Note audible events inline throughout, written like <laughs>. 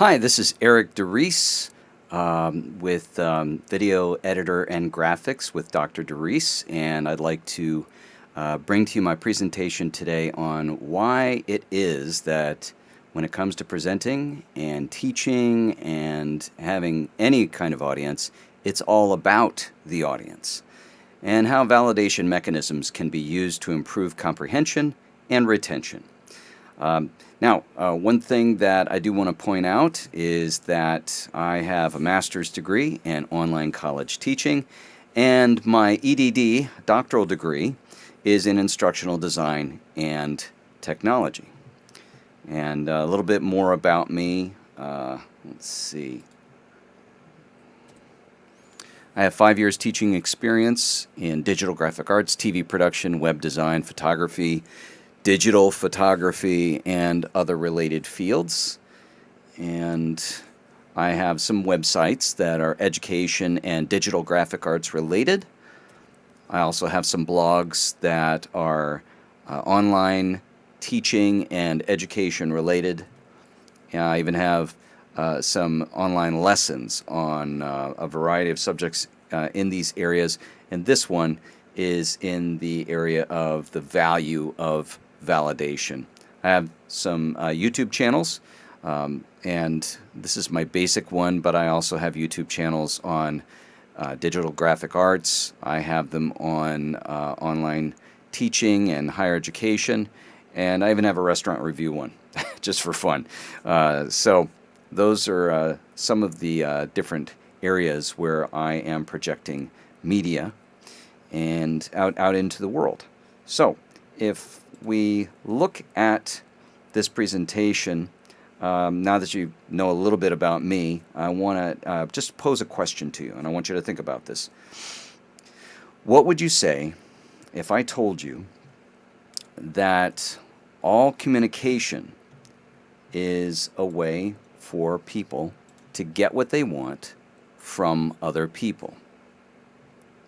Hi, this is Eric DeReese um, with um, Video Editor and Graphics with Dr. DeReese, and I'd like to uh, bring to you my presentation today on why it is that when it comes to presenting and teaching and having any kind of audience, it's all about the audience, and how validation mechanisms can be used to improve comprehension and retention. Um, now, uh, one thing that I do want to point out is that I have a master's degree in online college teaching, and my EDD doctoral degree is in instructional design and technology. And uh, a little bit more about me. Uh, let's see. I have five years teaching experience in digital graphic arts, TV production, web design, photography, digital photography, and other related fields. And I have some websites that are education and digital graphic arts related. I also have some blogs that are uh, online teaching and education related. And I even have uh, some online lessons on uh, a variety of subjects uh, in these areas. And this one is in the area of the value of validation. I have some uh, YouTube channels, um, and this is my basic one, but I also have YouTube channels on uh, digital graphic arts. I have them on uh, online teaching and higher education, and I even have a restaurant review one, <laughs> just for fun. Uh, so those are uh, some of the uh, different areas where I am projecting media and out, out into the world. So if we look at this presentation, um, now that you know a little bit about me, I want to uh, just pose a question to you, and I want you to think about this. What would you say if I told you that all communication is a way for people to get what they want from other people?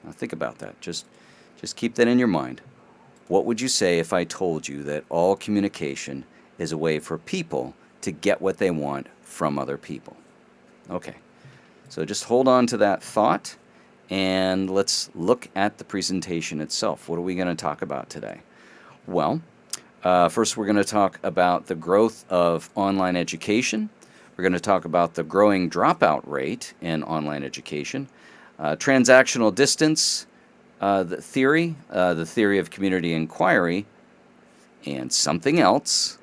Now think about that. Just, just keep that in your mind. What would you say if I told you that all communication is a way for people to get what they want from other people? Okay, so just hold on to that thought and let's look at the presentation itself. What are we going to talk about today? Well, uh, first we're going to talk about the growth of online education. We're going to talk about the growing dropout rate in online education, uh, transactional distance, uh, the theory, uh, the theory of community inquiry, and something else,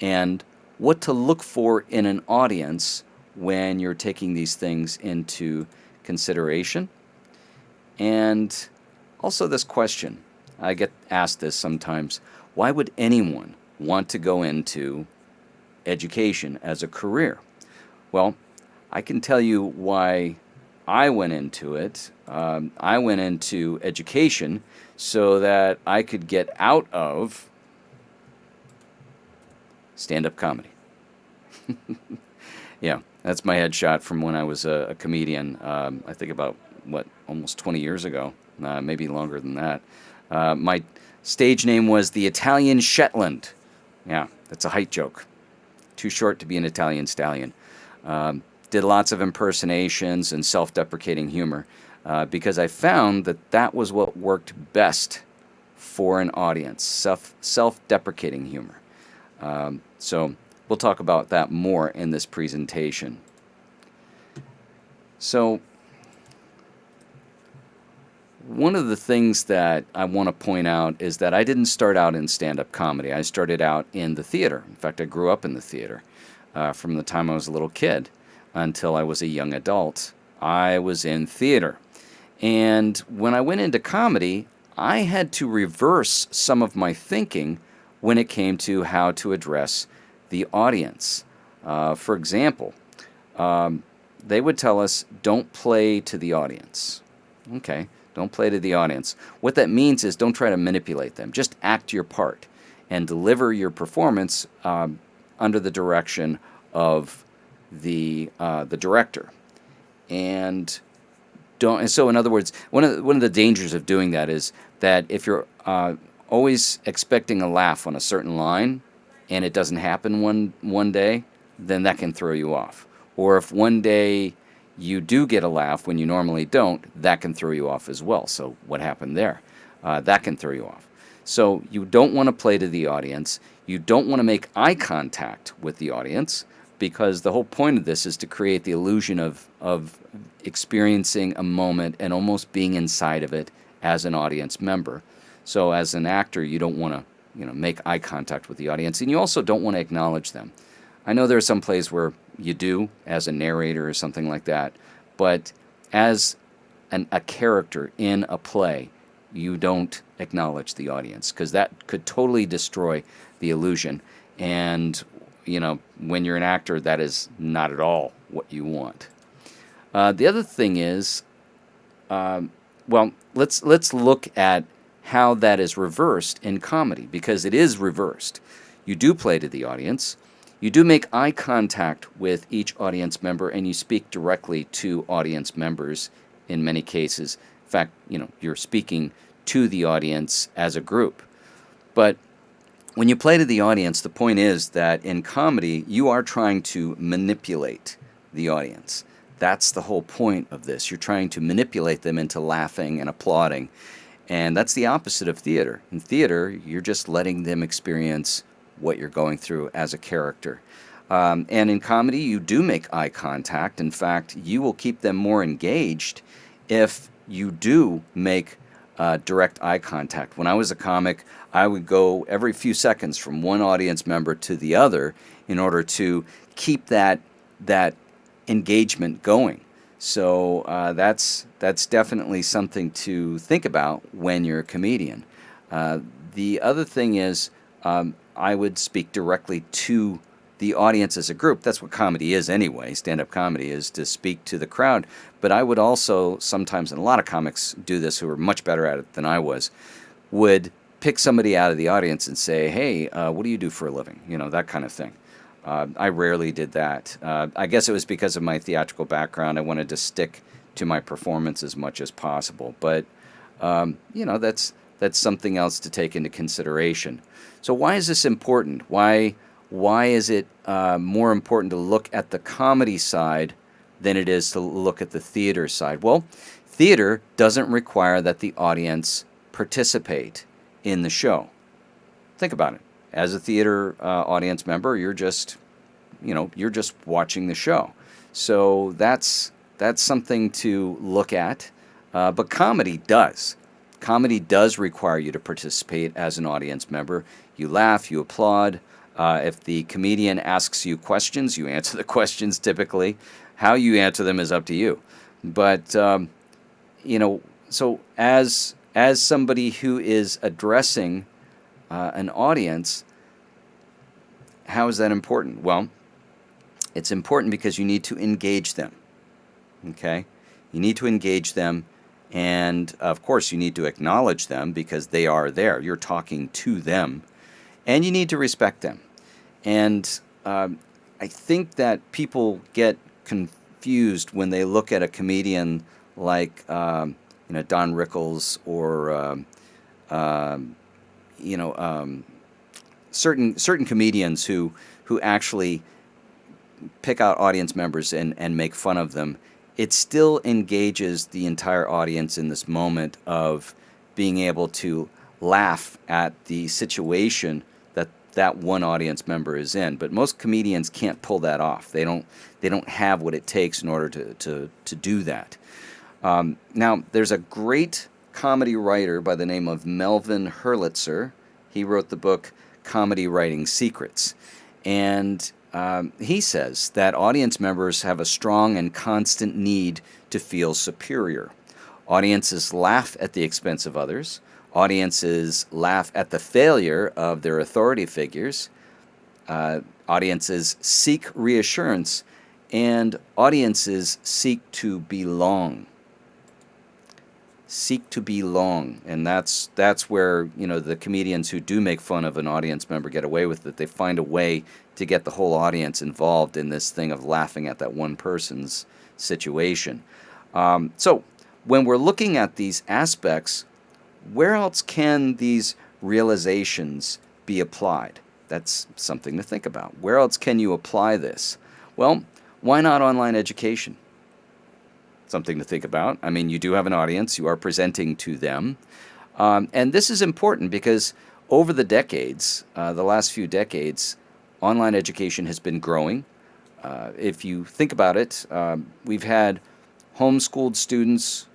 and what to look for in an audience when you're taking these things into consideration. And also this question, I get asked this sometimes, why would anyone want to go into education as a career? Well, I can tell you why I went into it. Um, I went into education so that I could get out of stand-up comedy. <laughs> yeah, that's my headshot from when I was a, a comedian. Um, I think about, what, almost 20 years ago, uh, maybe longer than that. Uh, my stage name was the Italian Shetland. Yeah, that's a height joke. Too short to be an Italian stallion. Um, did lots of impersonations and self-deprecating humor uh, because I found that that was what worked best for an audience, self, self-deprecating humor. Um, so we'll talk about that more in this presentation. So one of the things that I want to point out is that I didn't start out in stand-up comedy. I started out in the theater. In fact, I grew up in the theater uh, from the time I was a little kid until I was a young adult. I was in theater. And when I went into comedy, I had to reverse some of my thinking when it came to how to address the audience. Uh, for example, um, they would tell us, don't play to the audience. Okay, don't play to the audience. What that means is don't try to manipulate them. Just act your part and deliver your performance um, under the direction of the uh, the director, and don't. And so, in other words, one of the, one of the dangers of doing that is that if you're uh, always expecting a laugh on a certain line, and it doesn't happen one one day, then that can throw you off. Or if one day you do get a laugh when you normally don't, that can throw you off as well. So, what happened there? Uh, that can throw you off. So, you don't want to play to the audience. You don't want to make eye contact with the audience because the whole point of this is to create the illusion of, of experiencing a moment and almost being inside of it as an audience member. So, as an actor, you don't want to you know, make eye contact with the audience, and you also don't want to acknowledge them. I know there are some plays where you do as a narrator or something like that, but as an, a character in a play, you don't acknowledge the audience because that could totally destroy the illusion. And you know, when you're an actor, that is not at all what you want. Uh, the other thing is, um, well, let's let's look at how that is reversed in comedy because it is reversed. You do play to the audience. You do make eye contact with each audience member and you speak directly to audience members in many cases. In fact, you know, you're speaking to the audience as a group. But when you play to the audience, the point is that in comedy, you are trying to manipulate the audience. That's the whole point of this. You're trying to manipulate them into laughing and applauding. And that's the opposite of theater. In theater, you're just letting them experience what you're going through as a character. Um, and in comedy, you do make eye contact. In fact, you will keep them more engaged if you do make uh, direct eye contact. When I was a comic, I would go every few seconds from one audience member to the other in order to keep that that engagement going. So uh, that's that's definitely something to think about when you're a comedian. Uh, the other thing is um, I would speak directly to the audience as a group. That's what comedy is anyway. Stand up comedy is to speak to the crowd. But I would also sometimes, and a lot of comics do this who are much better at it than I was, would pick somebody out of the audience and say, hey, uh, what do you do for a living? You know, that kind of thing. Uh, I rarely did that. Uh, I guess it was because of my theatrical background. I wanted to stick to my performance as much as possible. But, um, you know, that's, that's something else to take into consideration. So why is this important? Why why is it uh, more important to look at the comedy side than it is to look at the theater side? Well, theater doesn't require that the audience participate in the show. Think about it. As a theater uh, audience member, you're just, you know, you're just watching the show. So that's that's something to look at. Uh, but comedy does. Comedy does require you to participate as an audience member. You laugh, you applaud. Uh, if the comedian asks you questions, you answer <laughs> the questions typically. How you answer them is up to you. But, um, you know, so as, as somebody who is addressing uh, an audience, how is that important? Well, it's important because you need to engage them. Okay? You need to engage them and of course, you need to acknowledge them because they are there. You're talking to them. And you need to respect them. And um, I think that people get confused when they look at a comedian like um, you know Don Rickles or um, um you know um, certain certain comedians who who actually pick out audience members and, and make fun of them. It still engages the entire audience in this moment of being able to laugh at the situation that one audience member is in. But most comedians can't pull that off. They don't they don't have what it takes in order to to, to do that. Um, now there's a great comedy writer by the name of Melvin Helitzer. He wrote the book Comedy Writing Secrets. And um, he says that audience members have a strong and constant need to feel superior. Audiences laugh at the expense of others. Audiences laugh at the failure of their authority figures. Uh, audiences seek reassurance, and audiences seek to belong seek to belong and that's that's where you know the comedians who do make fun of an audience member get away with it they find a way to get the whole audience involved in this thing of laughing at that one person's situation um, so when we're looking at these aspects where else can these realizations be applied that's something to think about. Where else can you apply this? Well, why not online education? Something to think about. I mean, you do have an audience, you are presenting to them. Um, and this is important because over the decades, uh, the last few decades, online education has been growing. Uh, if you think about it, um, we've had homeschooled students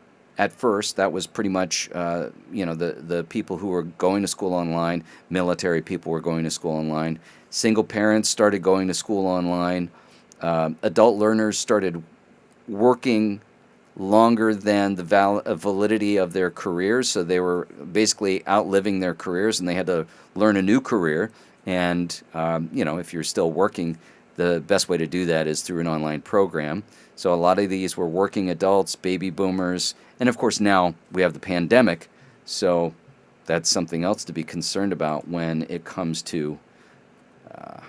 at first. That was pretty much, uh, you know, the, the people who were going to school online, military people were going to school online. Single parents started going to school online. Uh, adult learners started working longer than the val- uh, validity of their careers. So they were basically outliving their careers and they had to learn a new career. And, um, you know, if you're still working, the best way to do that is through an online program. So a lot of these were working adults, baby boomers, and of course now we have the pandemic. So that's something else to be concerned about when it comes to, uh,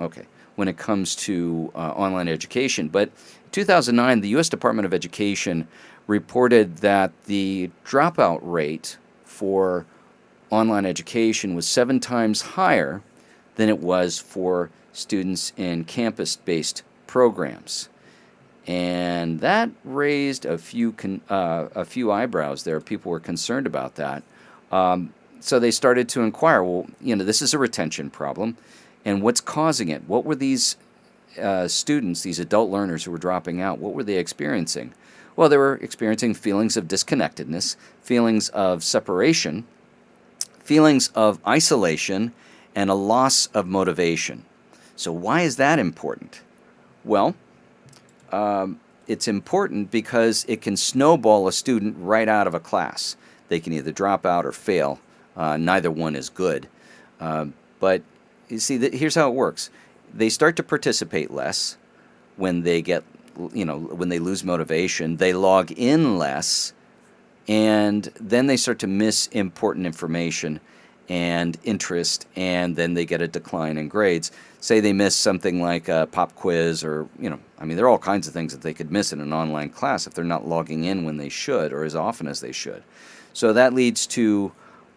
okay, when it comes to uh, online education. But 2009, the U.S. Department of Education reported that the dropout rate for online education was seven times higher than it was for students in campus-based programs. And that raised a few, uh, a few eyebrows there. People were concerned about that. Um, so they started to inquire, well, you know, this is a retention problem. And what's causing it? What were these uh, students, these adult learners who were dropping out, what were they experiencing? Well, they were experiencing feelings of disconnectedness, feelings of separation, feelings of isolation, and a loss of motivation. So why is that important? Well, um, it's important because it can snowball a student right out of a class. They can either drop out or fail. Uh, neither one is good. Uh, but you see, here's how it works they start to participate less when they get, you know, when they lose motivation. They log in less, and then they start to miss important information and interest, and then they get a decline in grades. Say they miss something like a pop quiz, or, you know, I mean, there are all kinds of things that they could miss in an online class if they're not logging in when they should or as often as they should. So that leads to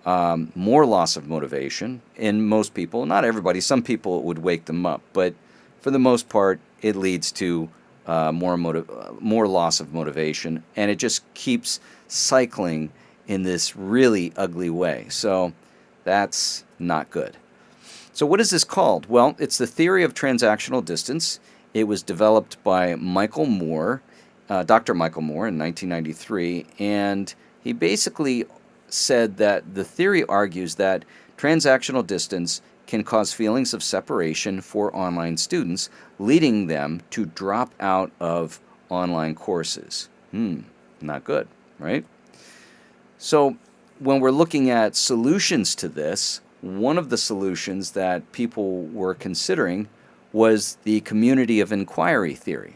um, more loss of motivation in most people. Not everybody. Some people would wake them up, but for the most part, it leads to uh, more motiv- uh, more loss of motivation, and it just keeps cycling in this really ugly way. So that's not good. So what is this called? Well, it's the theory of transactional distance. It was developed by Michael Moore, uh, Dr. Michael Moore in 1993, and he basically said that the theory argues that transactional distance can cause feelings of separation for online students, leading them to drop out of online courses. Hmm, not good, right? So when we're looking at solutions to this, one of the solutions that people were considering was the community of inquiry theory.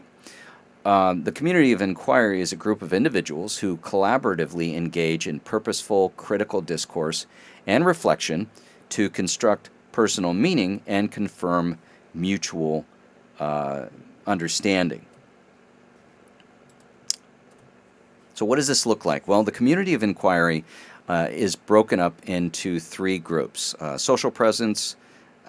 Um, the community of inquiry is a group of individuals who collaboratively engage in purposeful critical discourse and reflection to construct personal meaning and confirm mutual uh, understanding. So what does this look like? Well, the community of inquiry uh, is broken up into three groups. Uh, social presence,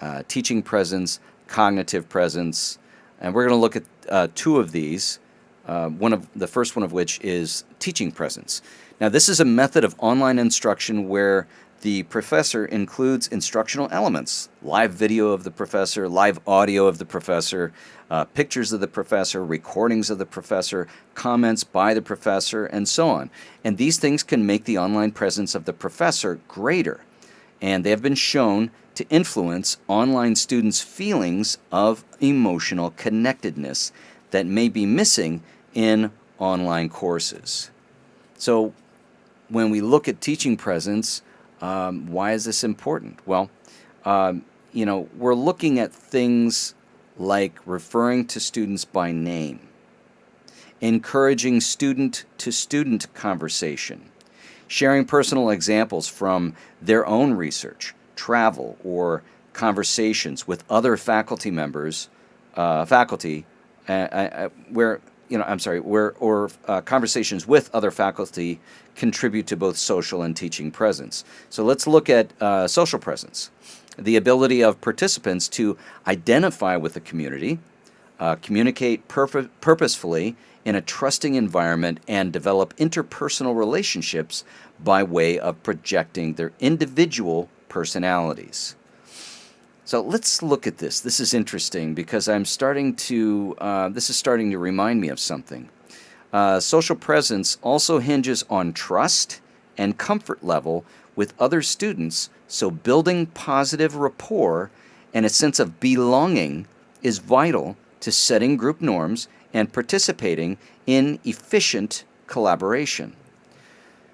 uh, teaching presence, cognitive presence, and we're going to look at uh, two of these, one of the first one of which is teaching presence. Now this is a method of online instruction where the professor includes instructional elements, live video of the professor, live audio of the professor, uh, pictures of the professor, recordings of the professor, comments by the professor, and so on. And these things can make the online presence of the professor greater. And they have been shown to influence online students' feelings of emotional connectedness that may be missing in online courses. So when we look at teaching presence, um, why is this important? Well, um, you know, we're looking at things like referring to students by name, encouraging student-to-student conversation, sharing personal examples from their own research, travel or conversations with other faculty members, uh, faculty, uh, uh, where you know, I'm sorry, where or uh, conversations with other faculty contribute to both social and teaching presence. So let's look at uh, social presence. the ability of participants to identify with the community, uh, communicate purpo purposefully in a trusting environment, and develop interpersonal relationships by way of projecting their individual personalities. So let's look at this. This is interesting because I'm starting to, uh, this is starting to remind me of something. Uh, social presence also hinges on trust and comfort level with other students, so building positive rapport and a sense of belonging is vital to setting group norms and participating in efficient collaboration.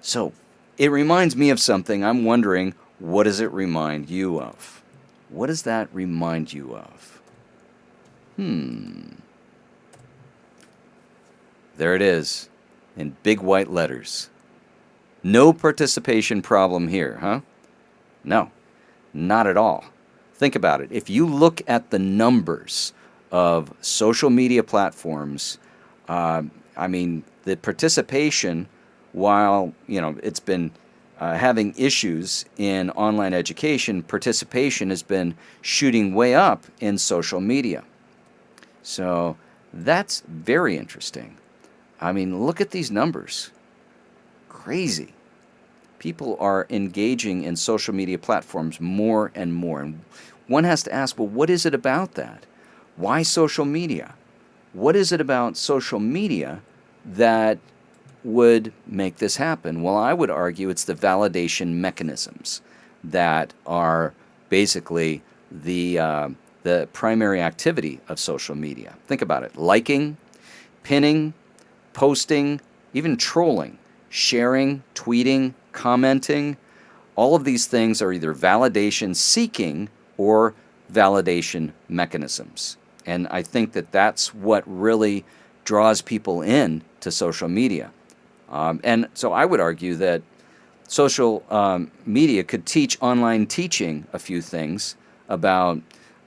So it reminds me of something. I'm wondering, what does it remind you of? What does that remind you of? Hmm. There it is, in big white letters. No participation problem here, huh? No, not at all. Think about it. If you look at the numbers of social media platforms, uh, I mean, the participation, while you know it's been uh, having issues in online education, participation has been shooting way up in social media. So that's very interesting. I mean, look at these numbers. Crazy. People are engaging in social media platforms more and more. And one has to ask, well, what is it about that? Why social media? What is it about social media that would make this happen? Well, I would argue it's the validation mechanisms that are basically the, uh, the primary activity of social media. Think about it. Liking, pinning, posting, even trolling, sharing, tweeting, commenting, all of these things are either validation seeking or validation mechanisms. And I think that that's what really draws people in to social media. Um, and so I would argue that social um, media could teach online teaching a few things about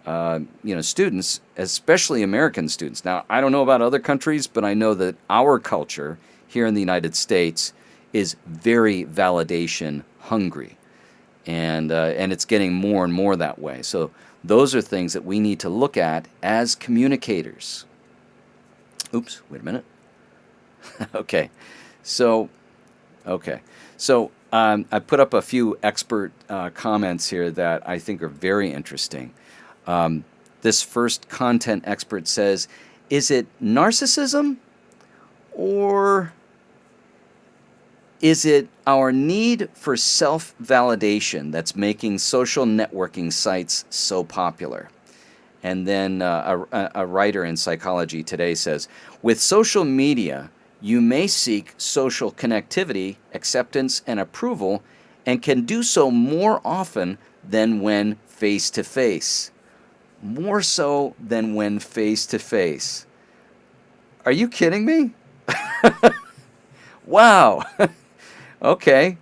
uh, you know, students, especially American students. Now, I don't know about other countries, but I know that our culture here in the United States is very validation hungry. And, uh, and it's getting more and more that way. So those are things that we need to look at as communicators. Oops, wait a minute. <laughs> okay, so, okay. So um, I put up a few expert uh, comments here that I think are very interesting. Um, this first content expert says, is it narcissism or is it our need for self-validation that's making social networking sites so popular? And then uh, a, a writer in Psychology Today says, with social media, you may seek social connectivity, acceptance, and approval, and can do so more often than when face-to-face. more so than when face to face. Are you kidding me? <laughs> wow. <laughs> okay.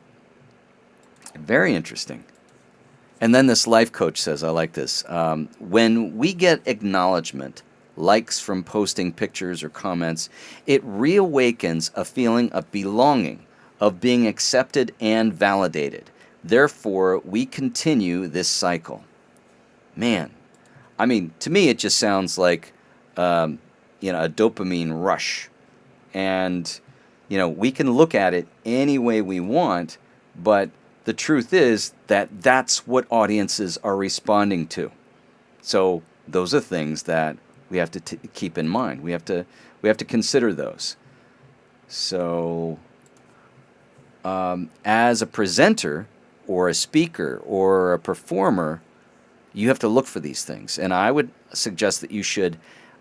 Very interesting. And then this life coach says, I like this. Um, when we get acknowledgement, likes from posting pictures or comments, it reawakens a feeling of belonging, of being accepted and validated. Therefore, we continue this cycle. Man, I mean, to me, it just sounds like, um, you know, a dopamine rush. And, you know, we can look at it any way we want, but the truth is that that's what audiences are responding to. So those are things that we have to keep in mind. We have to we have to consider those. So um, as a presenter or a speaker or a performer, you have to look for these things. And I would suggest that you should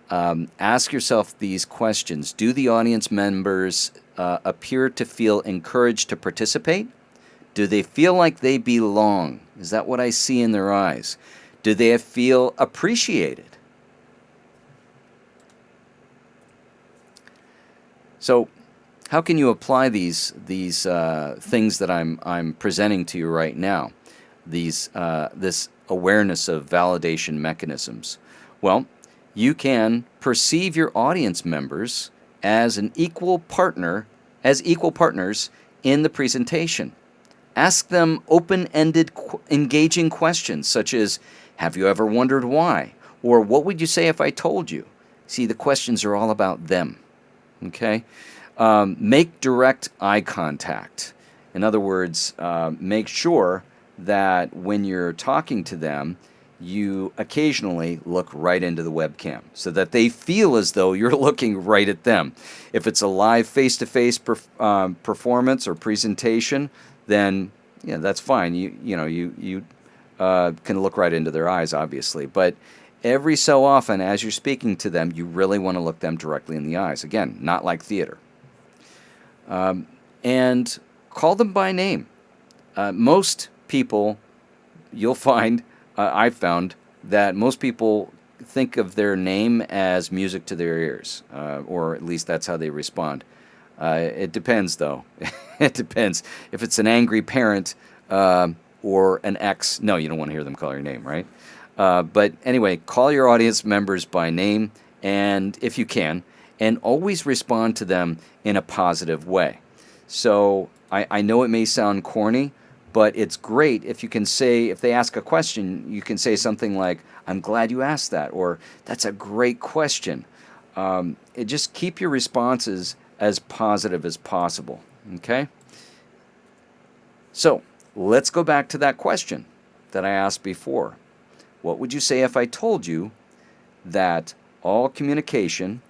um, ask yourself these questions. Do the audience members uh, appear to feel encouraged to participate? Do they feel like they belong? Is that what I see in their eyes? Do they feel appreciated? So how can you apply these, these uh, things that I'm, I'm presenting to you right now? These, uh, this awareness of validation mechanisms? Well, you can perceive your audience members as an equal partner, as equal partners in the presentation. Ask them open ended, qu- engaging questions such as Have you ever wondered why? Or What would you say if I told you? See, the questions are all about them. Okay? Um, make direct eye contact. In other words, uh, make sure that when you're talking to them, you occasionally look right into the webcam so that they feel as though you're <laughs> looking right at them. If it's a live face to face performance or presentation, then yeah, that's fine. You, you know, you, you uh, can look right into their eyes, obviously. But every so often, as you're speaking to them, you really want to look them directly in the eyes. Again, not like theater. Um, and call them by name. Uh, most people, you'll find, uh, I've found that most people think of their name as music to their ears, uh, or at least that's how they respond. Uh, it depends, though. <laughs> it depends. If it's an angry parent uh, or an ex, no, you don't want to hear them call your name, right? Uh, but anyway, call your audience members by name, and if you can, and always respond to them in a positive way. So I, I know it may sound corny, but it's great if you can say, if they ask a question, you can say something like, I'm glad you asked that, or that's a great question. Um, it just keep your responses as positive as possible. Okay? So let's go back to that question that I asked before. What would you say if I told you that all communication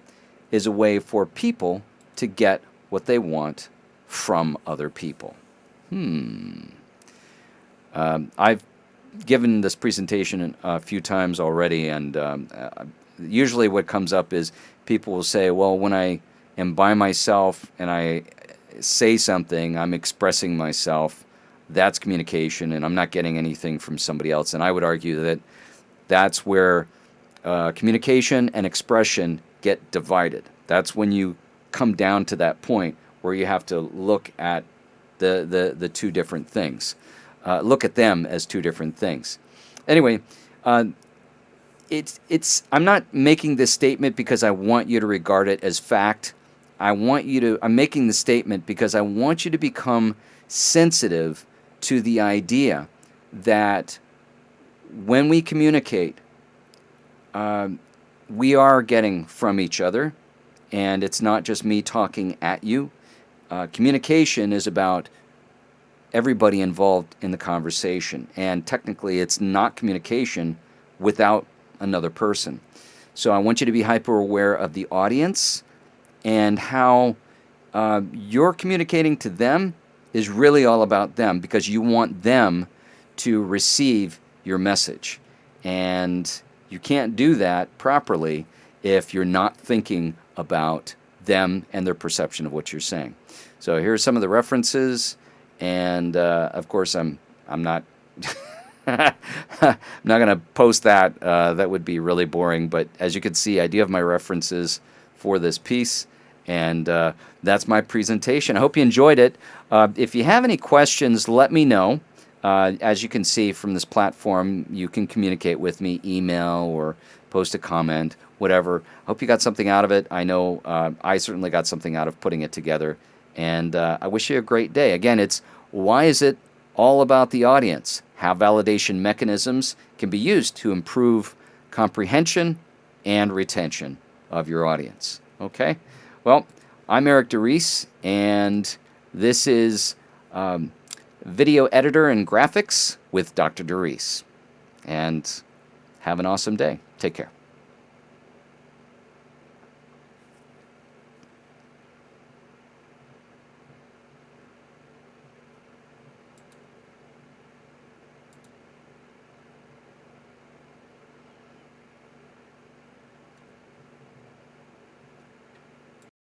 is a way for people to get what they want from other people? Hmm. Um, I've given this presentation a few times already, and um, uh, usually what comes up is people will say, well, when I am by myself and I say something, I'm expressing myself, that's communication, and I'm not getting anything from somebody else. And I would argue that that's where uh, communication and expression get divided. That's when you come down to that point where you have to look at the, the, the two different things uh, look at them as two different things. Anyway, uh, it's it's. I'm not making this statement because I want you to regard it as fact. I want you to. I'm making the statement because I want you to become sensitive to the idea that when we communicate, uh, we are getting from each other, and it's not just me talking at you. Uh, communication is about everybody involved in the conversation. And technically, it's not communication without another person. So I want you to be hyper aware of the audience and how uh, you're communicating to them is really all about them because you want them to receive your message. And you can't do that properly if you're not thinking about them and their perception of what you're saying. So here are some of the references and uh, of course I'm I'm not <laughs> I'm not going to post that. Uh, that would be really boring. But as you can see, I do have my references for this piece, and uh, that's my presentation. I hope you enjoyed it. Uh, if you have any questions, let me know. Uh, as you can see from this platform, you can communicate with me, email or post a comment, whatever. Hope you got something out of it. I know uh, I certainly got something out of putting it together. And uh, I wish you a great day. Again, it's why is it all about the audience? How validation mechanisms can be used to improve comprehension and retention of your audience. Okay? Well, I'm Eric DeReese, and this is um, Video Editor and Graphics with Dr. DeReese. And have an awesome day. Take care.